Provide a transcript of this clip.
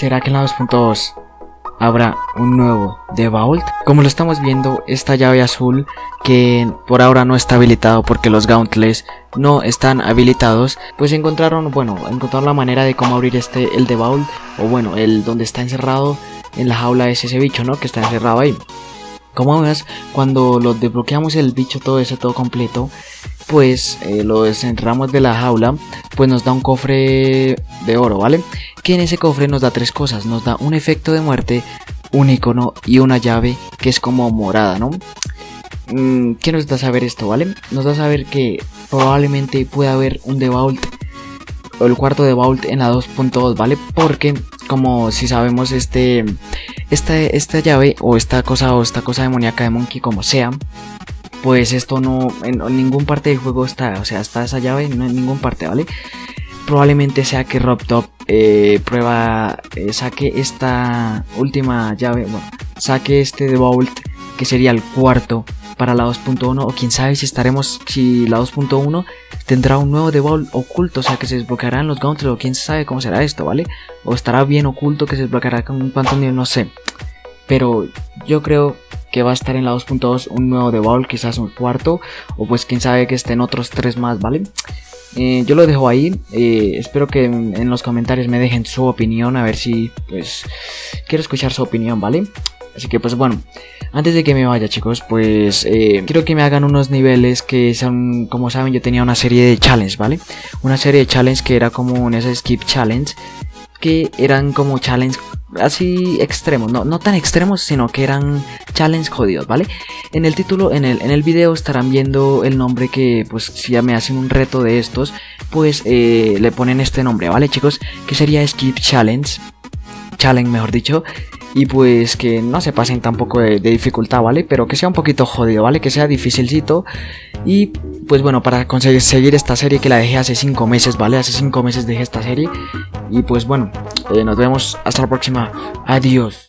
¿Será que en la 2.2 habrá un nuevo The Vault? Como lo estamos viendo, esta llave azul que por ahora no está habilitado porque los gauntlets no están habilitados, pues encontraron, bueno, encontraron la manera de cómo abrir este, el The Vault, o bueno, el donde está encerrado en la jaula es ese bicho, ¿no? Que está encerrado ahí. Como ves, cuando lo desbloqueamos el bicho todo eso, todo completo, pues eh, lo desenterramos de la jaula, pues nos da un cofre de oro, ¿vale? Que en ese cofre nos da tres cosas, nos da un efecto de muerte, un icono y una llave que es como morada, ¿no? Mm, ¿Qué nos da saber esto, vale? Nos da saber que probablemente pueda haber un The Vault o el cuarto de Vault en la 2.2, ¿vale? Porque como si sabemos este esta, esta llave o esta cosa o esta cosa demoníaca de Monkey como sea pues esto no en, ningún parte del juego está o sea está esa llave no en ningún parte vale probablemente sea que RobTop eh, prueba eh, saque esta última llave bueno saque este de Vault que sería el cuarto para la 2.1 o quién sabe si estaremos si la 2.1 tendrá un nuevo Vault oculto, o sea que se desbloquearán los gauntlets o quién sabe cómo será esto, ¿vale? O estará bien oculto que se desbloqueará con un Phantom no sé. Pero yo creo que va a estar en la 2.2 un nuevo Vault, quizás un cuarto, o pues quién sabe que estén otros tres más, ¿vale? Eh, yo lo dejo ahí, eh, espero que en, los comentarios me dejen su opinión, a ver si, pues, quiero escuchar su opinión, ¿vale? Así que pues bueno, antes de que me vaya chicos, pues eh, quiero que me hagan unos niveles que son, como saben yo tenía una serie de challenge, ¿vale? Una serie de challenge que era como un skip challenge, que eran como challenge así extremos, no, no tan extremos, sino que eran challenge jodidos, ¿vale? En el título, en el, en el video estarán viendo el nombre que, pues, si ya me hacen un reto de estos, pues eh, le ponen este nombre, ¿vale, chicos? Que sería Skip Challenge, Challenge, mejor dicho, y pues que no se pasen tampoco de, dificultad, ¿vale? Pero que sea un poquito jodido, ¿vale? Que sea dificilcito y pues bueno, para conseguir seguir esta serie que la dejé hace 5 meses, ¿vale? Hace 5 meses dejé esta serie y pues bueno, eh, nos vemos hasta la próxima, adiós.